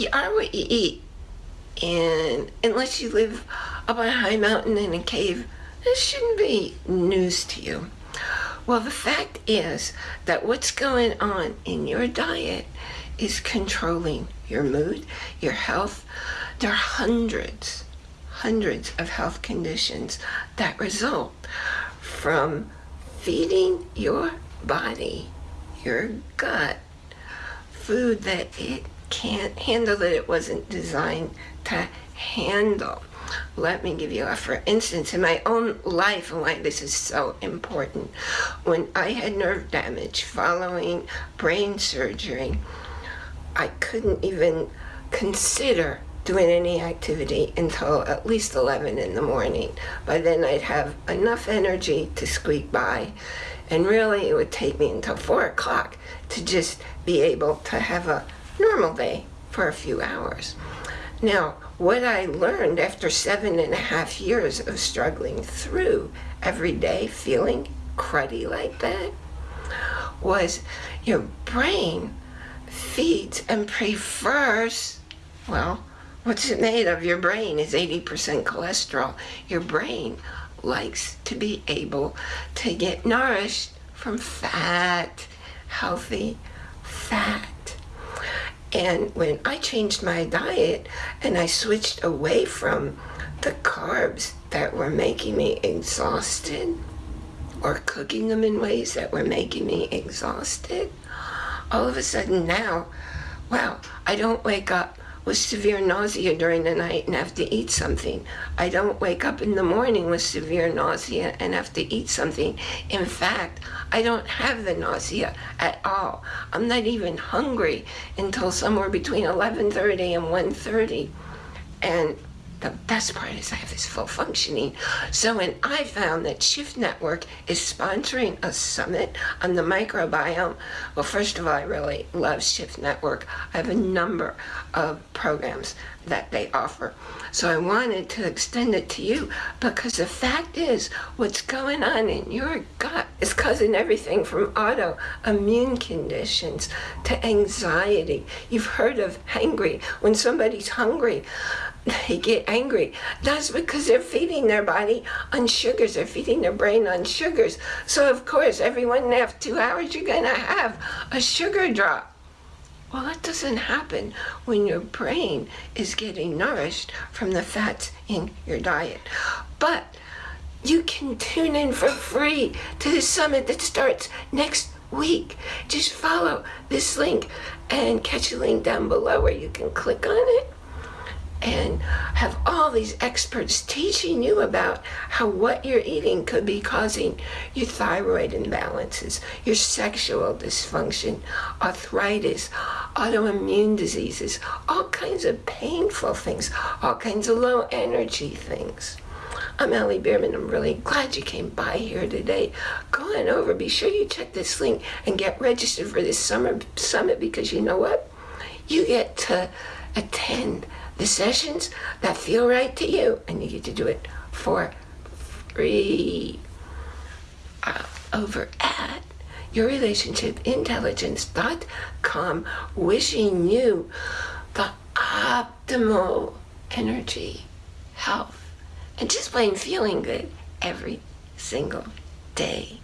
you are what you eat. And unless you live up on a high mountain in a cave, this shouldn't be news to you. Well, the fact is that what's going on in your diet is controlling your mood, your health. There are hundreds, hundreds of health conditions that result from feeding your body, your gut, food that it can't handle, that it wasn't designed to handle. Let me give you a for instance in my own life and why this is so important. When I had nerve damage following brain surgery, I couldn't even consider doing any activity until at least 11 in the morning. By then I'd have enough energy to squeak by and really it would take me until 4 o'clock to just be able to have a normal day for a few hours. Now, what I learned after seven and a half years of struggling through every day feeling cruddy like that was your brain feeds and prefers, well, what's it made of? Your brain is 80% cholesterol. Your brain likes to be able to get nourished from fat, healthy fat. And when I changed my diet and I switched away from the carbs that were making me exhausted or cooking them in ways that were making me exhausted, all of a sudden now, wow, I don't wake up with severe nausea during the night and have to eat something. I don't wake up in the morning with severe nausea and have to eat something. In fact, I don't have the nausea at all. I'm not even hungry until somewhere between 11.30 and 1.30. And the best part is I have this full functioning. So when I found that Shift Network is sponsoring a summit on the microbiome, well, first of all, I really love Shift Network. I have a number of programs that they offer. So I wanted to extend it to you because the fact is what's going on in your gut is causing everything from autoimmune conditions to anxiety. You've heard of hangry. When somebody's hungry, they get angry. That's because they're feeding their body on sugars. They're feeding their brain on sugars. So of course, every one and a half, two hours, you're gonna have a sugar drop. Well, that doesn't happen when your brain is getting nourished from the fats in your diet. But you can tune in for free to the summit that starts next week. Just follow this link and catch a link down below where you can click on it and have all these experts teaching you about how what you're eating could be causing your thyroid imbalances, your sexual dysfunction, arthritis, autoimmune diseases, all kinds of painful things, all kinds of low energy things. I'm Allie Bierman. I'm really glad you came by here today. Go on over. Be sure you check this link and get registered for this summer summit because you know what? You get to attend the sessions that feel right to you, and you get to do it for free uh, over at yourrelationshipintelligence.com wishing you the optimal energy, health, and just plain feeling good every single day.